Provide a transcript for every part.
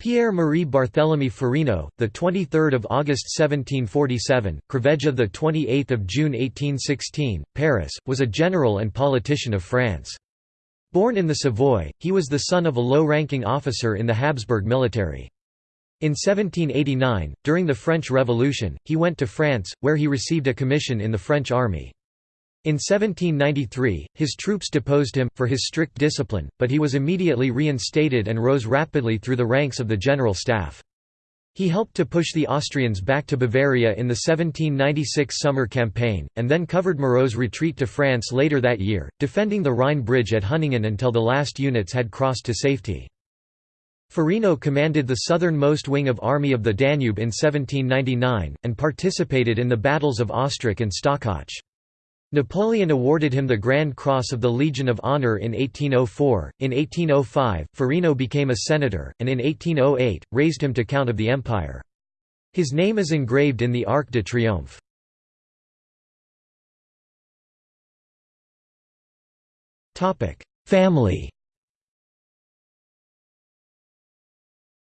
Pierre-Marie Barthélemy Ferino, the 23rd of August 1747, Craveggia the 28th of June 1816, Paris, was a general and politician of France. Born in the Savoy, he was the son of a low-ranking officer in the Habsburg military. In 1789, during the French Revolution, he went to France, where he received a commission in the French army. In 1793, his troops deposed him, for his strict discipline, but he was immediately reinstated and rose rapidly through the ranks of the general staff. He helped to push the Austrians back to Bavaria in the 1796 summer campaign, and then covered Moreau's retreat to France later that year, defending the Rhine bridge at Hunningen until the last units had crossed to safety. Ferino commanded the southernmost wing of Army of the Danube in 1799, and participated in the battles of Ostrach and Stockach. Napoleon awarded him the Grand Cross of the Legion of Honor in 1804. In 1805, Ferino became a senator, and in 1808, raised him to Count of the Empire. His name is engraved in the Arc de Triomphe. Family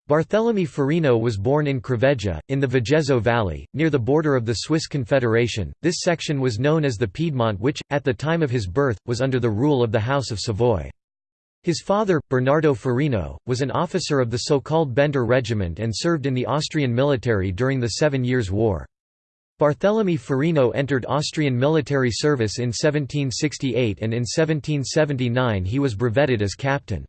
Barthélemy Ferino was born in Craveggia, in the Vigezzo Valley, near the border of the Swiss Confederation. This section was known as the Piedmont which, at the time of his birth, was under the rule of the House of Savoy. His father, Bernardo Ferino, was an officer of the so-called Bender Regiment and served in the Austrian military during the Seven Years' War. Barthélemy Ferino entered Austrian military service in 1768 and in 1779 he was brevetted as captain.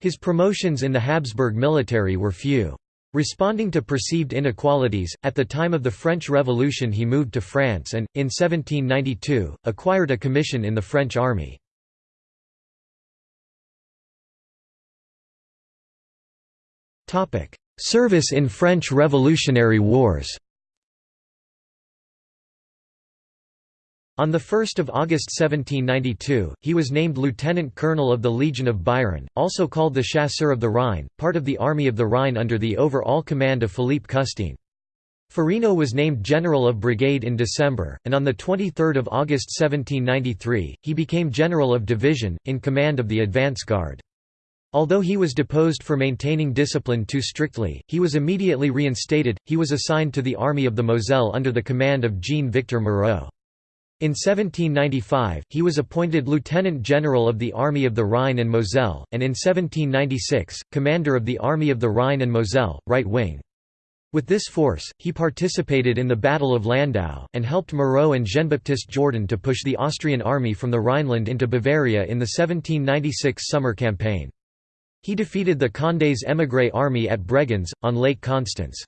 His promotions in the Habsburg military were few. Responding to perceived inequalities, at the time of the French Revolution he moved to France and, in 1792, acquired a commission in the French army. Service in French Revolutionary Wars On 1 August 1792, he was named lieutenant colonel of the Legion of Byron, also called the Chasseurs of the Rhine, part of the Army of the Rhine under the overall command of Philippe Custine. Ferino was named General of Brigade in December, and on 23 August 1793, he became General of Division, in command of the advance guard. Although he was deposed for maintaining discipline too strictly, he was immediately reinstated. He was assigned to the Army of the Moselle under the command of Jean-Victor Moreau. In 1795, he was appointed Lieutenant General of the Army of the Rhine and Moselle, and in 1796, Commander of the Army of the Rhine and Moselle, right wing. With this force, he participated in the Battle of Landau, and helped Moreau and Jean-Baptiste Jourdan to push the Austrian army from the Rhineland into Bavaria in the 1796 summer campaign. He defeated the Condé's émigré army at Bregenz, on Lake Constance.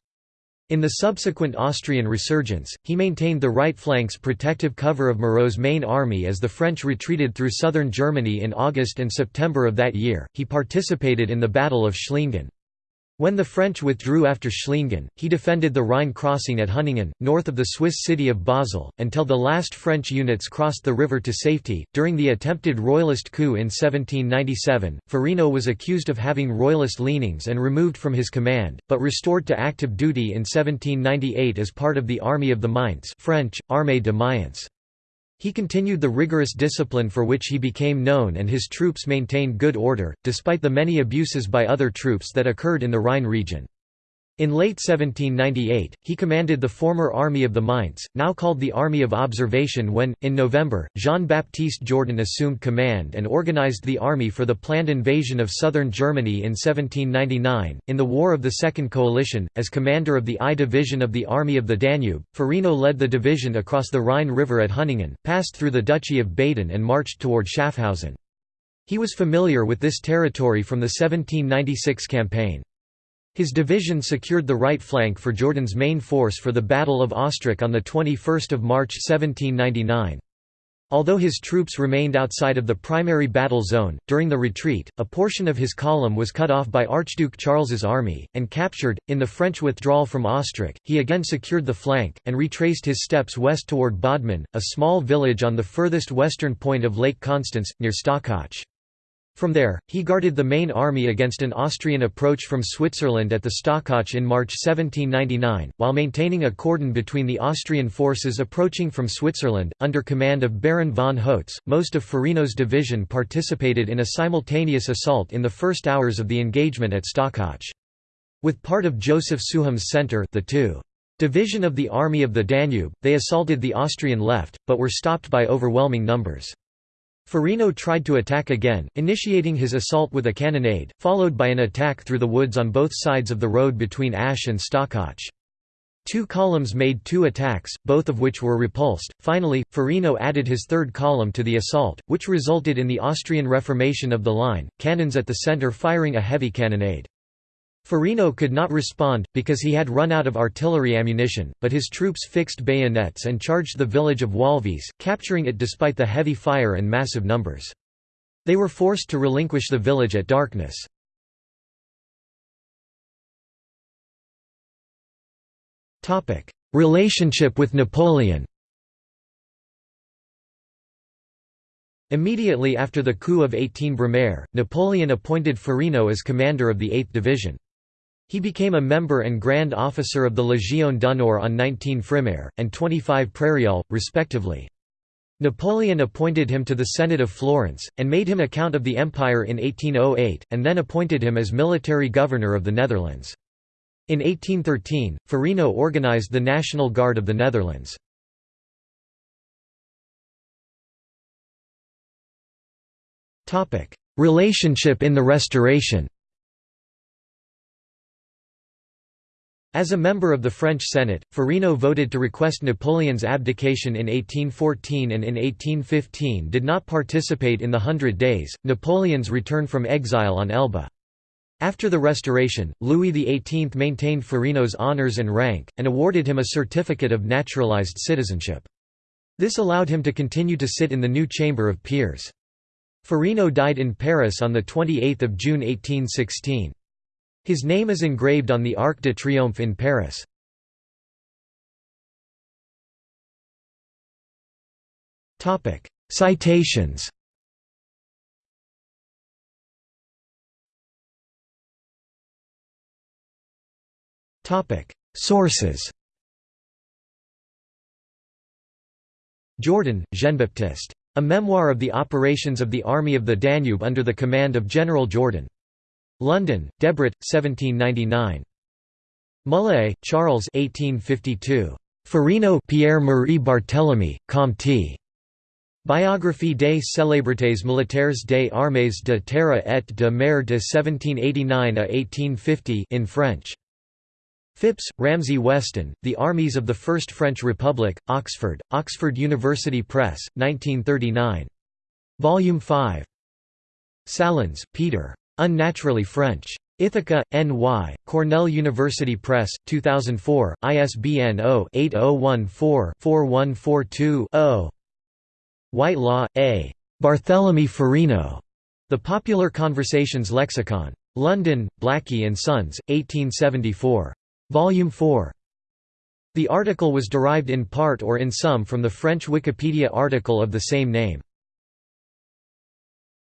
In the subsequent Austrian resurgence, he maintained the right flank's protective cover of Moreau's main army as the French retreated through southern Germany in August and September of that year. He participated in the Battle of Schliengen. When the French withdrew after Schliengen, he defended the Rhine crossing at Hunningen, north of the Swiss city of Basel, until the last French units crossed the river to safety. During the attempted royalist coup in 1797, Ferino was accused of having royalist leanings and removed from his command, but restored to active duty in 1798 as part of the Army of the Mainz French, Armée de Mayence. He continued the rigorous discipline for which he became known and his troops maintained good order, despite the many abuses by other troops that occurred in the Rhine region. In late 1798, he commanded the former Army of the Mainz, now called the Army of Observation when, in November, Jean-Baptiste Jourdan assumed command and organized the army for the planned invasion of southern Germany in 1799. In the War of the Second Coalition, as commander of the I Division of the Army of the Danube, Ferino led the division across the Rhine River at Hunningen, passed through the Duchy of Baden and marched toward Schaffhausen. He was familiar with this territory from the 1796 campaign. His division secured the right flank for Jourdan's main force for the Battle of Ostrach on 21 March 1799. Although his troops remained outside of the primary battle zone, during the retreat, a portion of his column was cut off by Archduke Charles's army, and captured. In the French withdrawal from Ostrach, he again secured the flank, and retraced his steps west toward Bodman, a small village on the furthest western point of Lake Constance, near Stockach. From there, he guarded the main army against an Austrian approach from Switzerland at the Stockach in March 1799, while maintaining a cordon between the Austrian forces approaching from Switzerland, under command of Baron von Hotz. Most of Ferino's division participated in a simultaneous assault in the first hours of the engagement at Stockach. With part of Joseph Souham's center the two Division of the Army of the Danube, they assaulted the Austrian left, but were stopped by overwhelming numbers. Ferino tried to attack again, initiating his assault with a cannonade, followed by an attack through the woods on both sides of the road between Asch and Stockach. Two columns made two attacks, both of which were repulsed. Finally, Ferino added his third column to the assault, which resulted in the Austrian reformation of the line, cannons at the centre firing a heavy cannonade. Ferino could not respond, because he had run out of artillery ammunition, but his troops fixed bayonets and charged the village of Wahlwies, capturing it despite the heavy fire and massive numbers. They were forced to relinquish the village at darkness. Relationship with Napoleon Immediately after the coup of 18 Brumaire, Napoleon appointed Ferino as commander of the 8th Division. He became a member and Grand Officer of the Légion d'honneur on 19 Frimaire, and 25 Prairial, respectively. Napoleon appointed him to the Senate of Florence, and made him a Count of the Empire in 1808, and then appointed him as military governor of the Netherlands. In 1813, Ferino organized the National Guard of the Netherlands. Relationship in the Restoration As a member of the French Senate, Ferino voted to request Napoleon's abdication in 1814 and in 1815 did not participate in the Hundred Days, Napoleon's return from exile on Elba. After the Restoration, Louis XVIII maintained Ferino's honours and rank, and awarded him a certificate of naturalized citizenship. This allowed him to continue to sit in the new Chamber of Peers. Farino died in Paris on 28 June 1816. His name is engraved on the Arc de Triomphe in Paris. Citations Sources Jourdan, Jean-Baptiste. A memoir of the operations of the Army of the Danube under the command of General Jourdan. London, Debrett, 1799. Mullié, Charles 1852. Ferino Pierre-Marie Barthélemy, Comte. Biographie des célébrités militaires des armées de terre et de mer de 1789 à 1850 in French. Phipps, Ramsey Weston, The Armies of the First French Republic, Oxford, Oxford University Press, 1939. Volume 5. Sahlins, Peter. Unnaturally French. Ithaca, N.Y., Cornell University Press, 2004, ISBN 0-8014-4142-0. Whitelaw, A. Barthélemy Ferino. The Popular Conversations Lexicon. London, Blackie and Sons, 1874. Volume 4. The article was derived in part or in some from the French Wikipedia article of the same name.